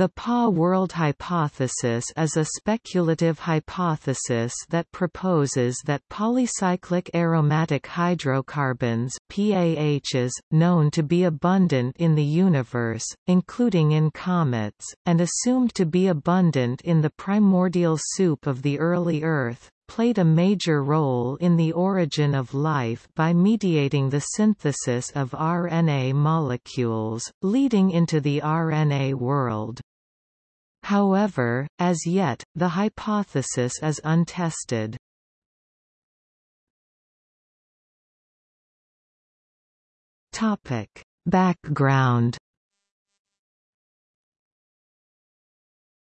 The PAH world hypothesis is a speculative hypothesis that proposes that polycyclic aromatic hydrocarbons PAHs, known to be abundant in the universe, including in comets, and assumed to be abundant in the primordial soup of the early Earth, played a major role in the origin of life by mediating the synthesis of RNA molecules, leading into the RNA world. However, as yet, the hypothesis is untested. Background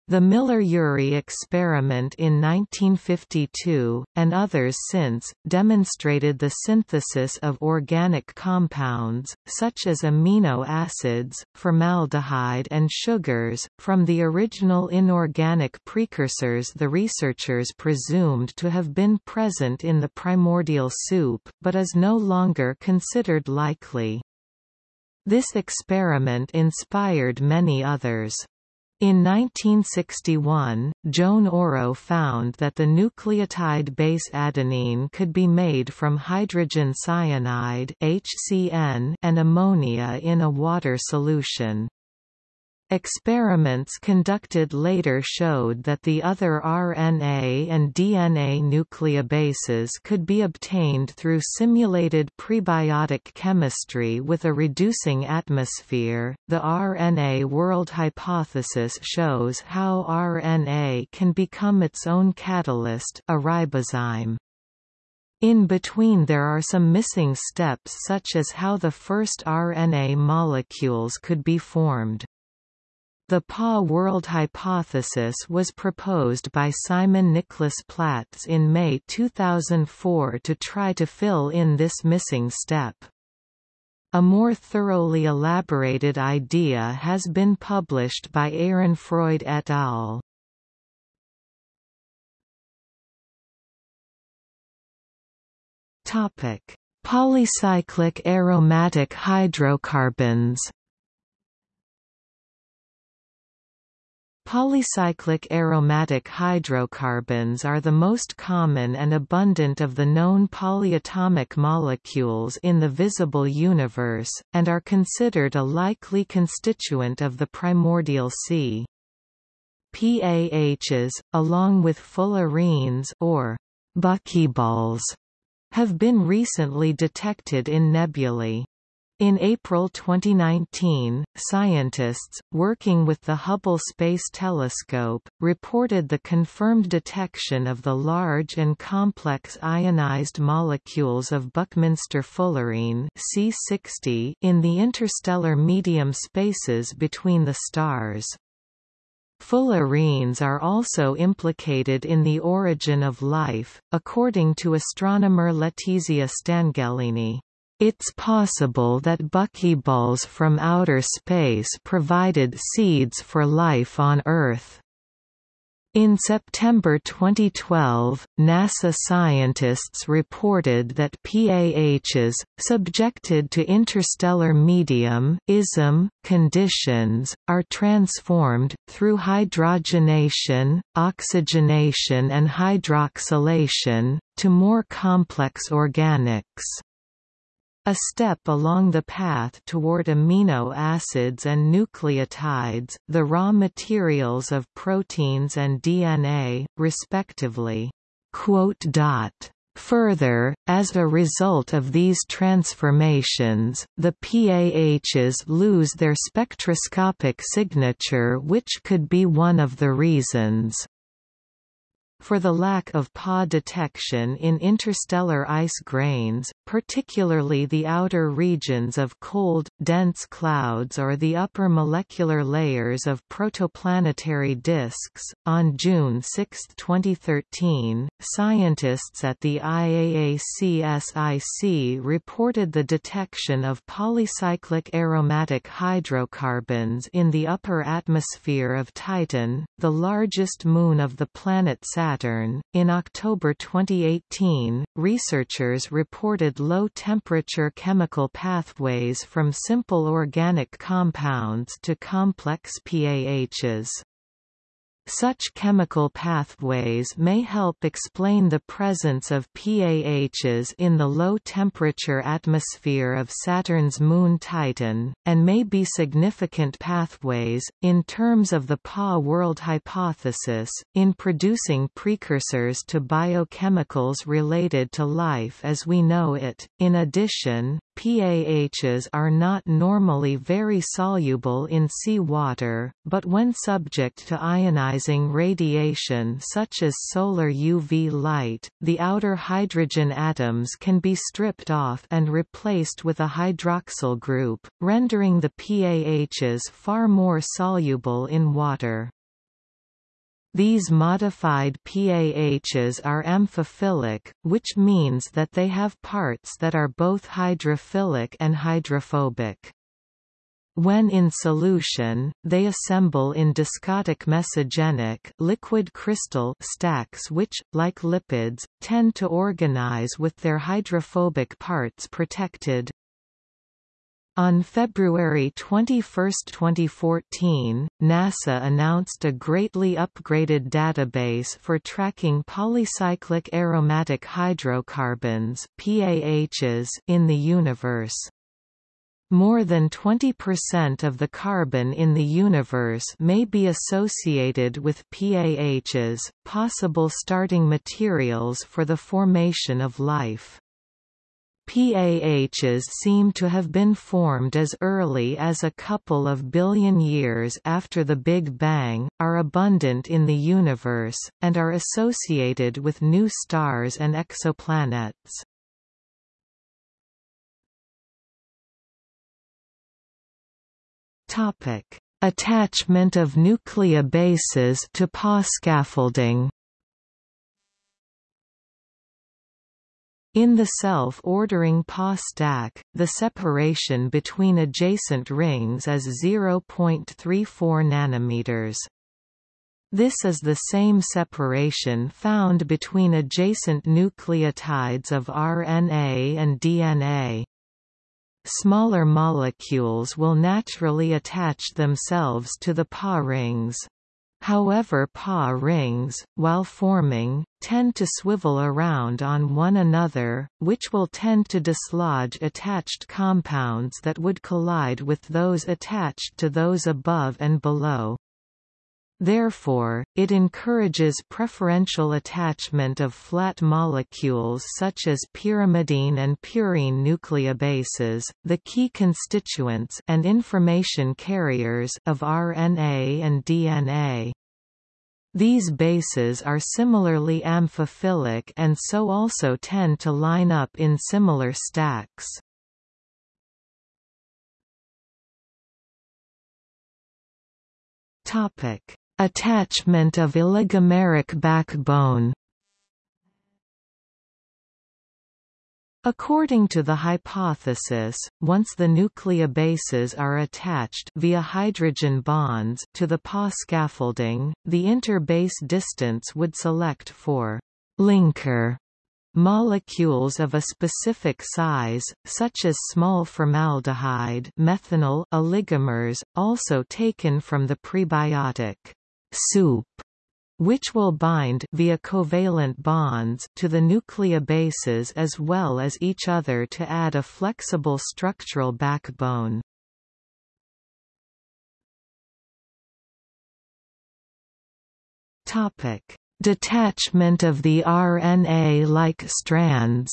The Miller-Urey experiment in 1952, and others since, demonstrated the synthesis of organic compounds, such as amino acids, formaldehyde and sugars, from the original inorganic precursors the researchers presumed to have been present in the primordial soup, but is no longer considered likely. This experiment inspired many others. In 1961, Joan Oro found that the nucleotide base adenine could be made from hydrogen cyanide HCN and ammonia in a water solution. Experiments conducted later showed that the other RNA and DNA nucleobases could be obtained through simulated prebiotic chemistry with a reducing atmosphere. The RNA world hypothesis shows how RNA can become its own catalyst, a ribozyme. In between there are some missing steps such as how the first RNA molecules could be formed. The PAH world hypothesis was proposed by Simon Nicholas Platts in May 2004 to try to fill in this missing step. A more thoroughly elaborated idea has been published by Ehrenfreund et al. Topic: Polycyclic aromatic hydrocarbons Polycyclic aromatic hydrocarbons are the most common and abundant of the known polyatomic molecules in the visible universe, and are considered a likely constituent of the primordial sea. PAHs, along with fullerenes or buckyballs, have been recently detected in nebulae. In April 2019, scientists, working with the Hubble Space Telescope, reported the confirmed detection of the large and complex ionized molecules of Buckminster fullerene C60 in the interstellar medium spaces between the stars. Fullerenes are also implicated in the origin of life, according to astronomer Letizia Stanghellini. It's possible that buckyballs from outer space provided seeds for life on Earth. In September 2012, NASA scientists reported that PAHs, subjected to interstellar medium ISM conditions, are transformed, through hydrogenation, oxygenation and hydroxylation, to more complex organics. A step along the path toward amino acids and nucleotides, the raw materials of proteins and DNA, respectively. Further, as a result of these transformations, the PAHs lose their spectroscopic signature which could be one of the reasons for the lack of PAH detection in interstellar ice grains, particularly the outer regions of cold, dense clouds or the upper molecular layers of protoplanetary disks. On June 6, 2013, scientists at the IAACSIC reported the detection of polycyclic aromatic hydrocarbons in the upper atmosphere of Titan, the largest moon of the planet Saturn In October 2018, researchers reported low temperature chemical pathways from simple organic compounds to complex PAHs. Such chemical pathways may help explain the presence of PAHs in the low-temperature atmosphere of Saturn's moon Titan, and may be significant pathways, in terms of the PAH world hypothesis, in producing precursors to biochemicals related to life as we know it. In addition, PAHs are not normally very soluble in seawater, but when subject to ionizing radiation such as solar UV light, the outer hydrogen atoms can be stripped off and replaced with a hydroxyl group, rendering the PAHs far more soluble in water. These modified PAHs are amphiphilic, which means that they have parts that are both hydrophilic and hydrophobic. When in solution, they assemble in discotic mesogenic liquid crystal stacks which, like lipids, tend to organize with their hydrophobic parts protected. On February 21, 2014, NASA announced a greatly upgraded database for tracking polycyclic aromatic hydrocarbons PAHs in the universe. More than 20% of the carbon in the universe may be associated with PAHs, possible starting materials for the formation of life. PAHs seem to have been formed as early as a couple of billion years after the Big Bang, are abundant in the universe, and are associated with new stars and exoplanets. Attachment of nucleobases to PAH scaffolding In the self-ordering PAH stack, the separation between adjacent rings is 0.34 nanometers. This is the same separation found between adjacent nucleotides of RNA and DNA. Smaller molecules will naturally attach themselves to the PAH rings. However PAH rings, while forming, tend to swivel around on one another, which will tend to dislodge attached compounds that would collide with those attached to those above and below. Therefore, it encourages preferential attachment of flat molecules such as pyrimidine and purine nucleobases, the key constituents and information carriers of RNA and DNA. These bases are similarly amphiphilic and so also tend to line up in similar stacks. Topic: Attachment of oligomeric backbone. According to the hypothesis, once the nucleobases are attached via hydrogen bonds to the PAH scaffolding, the interbase distance would select for linker Molecules of a specific size, such as small formaldehyde methanol oligomers, also taken from the prebiotic soup which will bind via covalent bonds to the nucleobases as well as each other to add a flexible structural backbone. Topic: Detachment of the RNA-like strands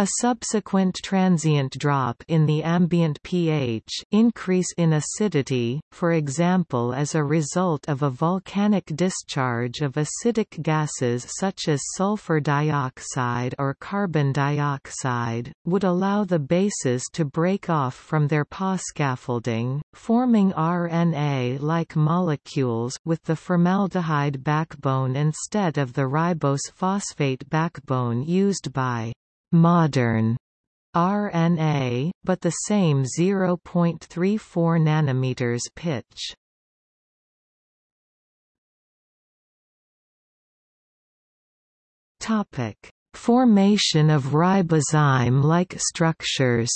A subsequent transient drop in the ambient pH increase in acidity, for example as a result of a volcanic discharge of acidic gases such as sulfur dioxide or carbon dioxide, would allow the bases to break off from their PAH scaffolding, forming RNA-like molecules with the formaldehyde backbone instead of the ribose phosphate backbone used by modern RNA, but the same 0.34 nanometers pitch. Topic: Formation of ribozyme-like structures.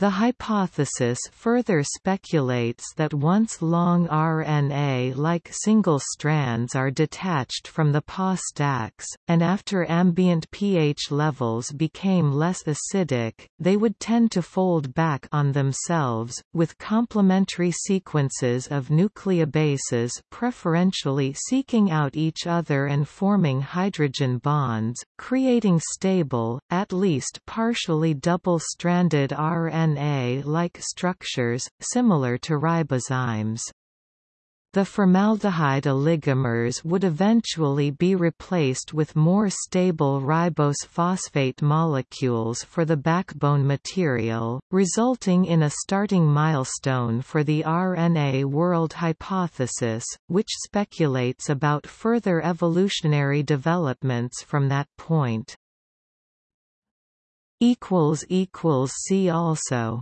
The hypothesis further speculates that once long RNA-like single strands are detached from the PAH stacks, and after ambient pH levels became less acidic, they would tend to fold back on themselves, with complementary sequences of nucleobases preferentially seeking out each other and forming hydrogen bonds, creating stable, at least partially double-stranded RNA RNA-like structures, similar to ribozymes. The formaldehyde oligomers would eventually be replaced with more stable ribose phosphate molecules for the backbone material, resulting in a starting milestone for the RNA world hypothesis, which speculates about further evolutionary developments from that point. See also